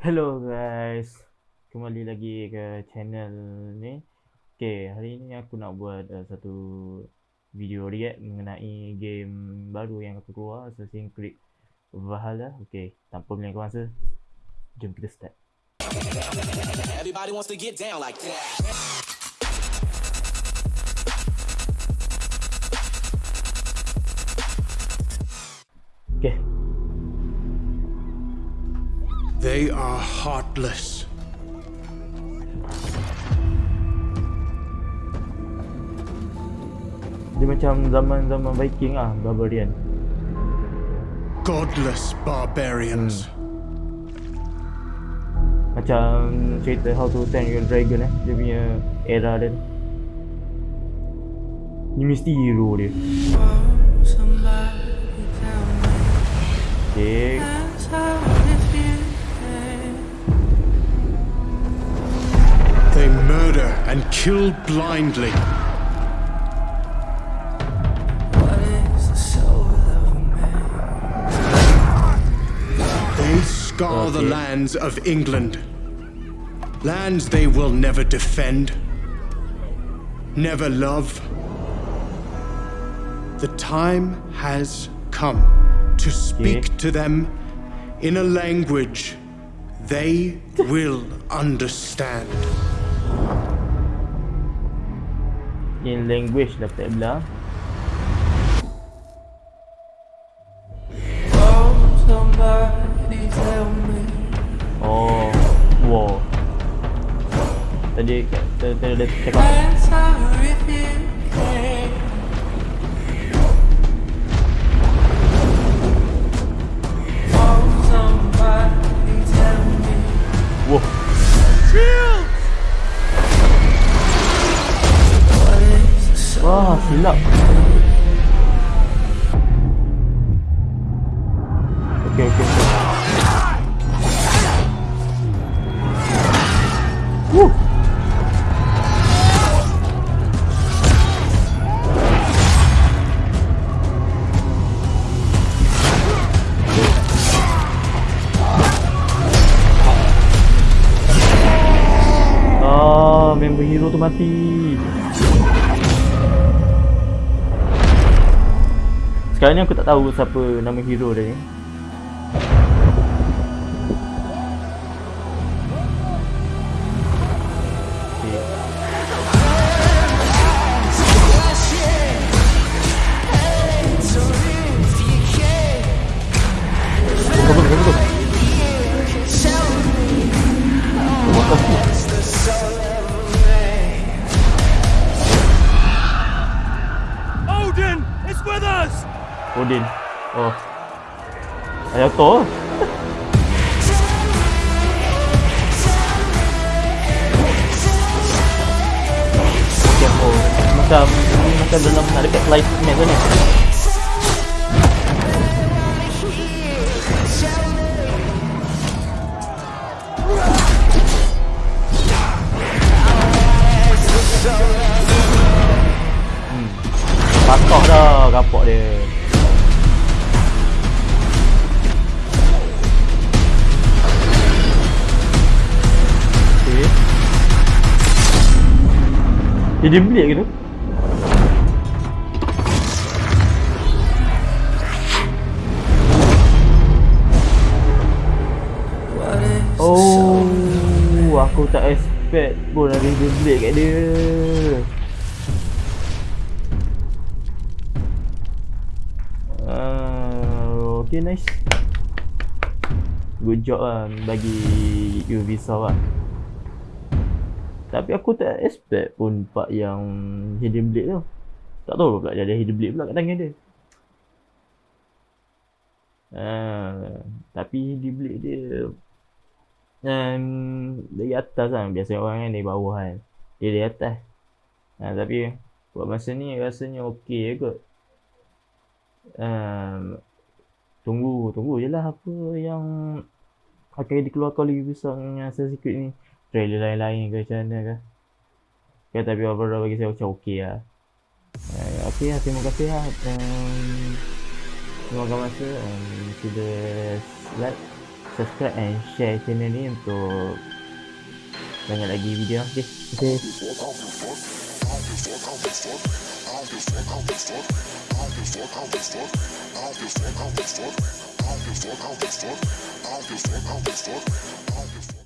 Hello guys. Kembali lagi ke channel ni. Okay, hari ni aku nak buat uh, satu video react mengenai game baru yang aku keluar Assassin's Creed Valhalla. Okay, tanpa melengahkan masa Jom kita start. Everybody wants to get down like that. They are heartless. dia macam zaman-zaman Viking ah, Barbarian. Godless barbarians. Macam cerita How to Train Your Dragon eh Dia punya era dia. Ni mesti hero dia. Okay and kill blindly. They scar the lands of England. Lands they will never defend, never love. The time has come to speak to them in a language they will understand. In language dapat belah Oh, wow. Tadi tadi dia cakap Wah, silap. Okey, okey, okey. Woo. Ah, member hero tu mati. Sekarang ni aku tak tahu siapa nama hero dia ni. Odin is with us! Odin. Oh. Ayah Thor. Macam oh, macam dalam nak dekat live match tu ni. Hmm. Patah dah kapok dia. Dia belik ke tu? Oh, aku tak expect pun ada dia belik kat dia. Uh, okay, nice. Good job lah bagi Ubisoft lah. Tapi aku tak expect pun part yang Hidden Blade tu. Tak tahu pula dia ada Hidden Blade pula kat tangan dia. Uh, tapi Hidden Blade dia um, dari atas kan. Biasa orang kan dari bawah kan. Dia dari atas. Uh, tapi buat masa ni rasanya okey je kot. Um, tunggu, tunggu je lah apa yang akan dikeluarkan oleh Ubisoft dengan Assassin's Creed ni trailer lain-lain ke macam mana ke okay, tapi overall bagi saya macam okey lah uh, okey lah terima kasih lah um, terima kasih masa um, sila like subscribe and share channel ni untuk banyak lagi video okay okay I don't give a fuck how they fuck. I don't give a fuck how they fuck. I don't give a fuck how they fuck.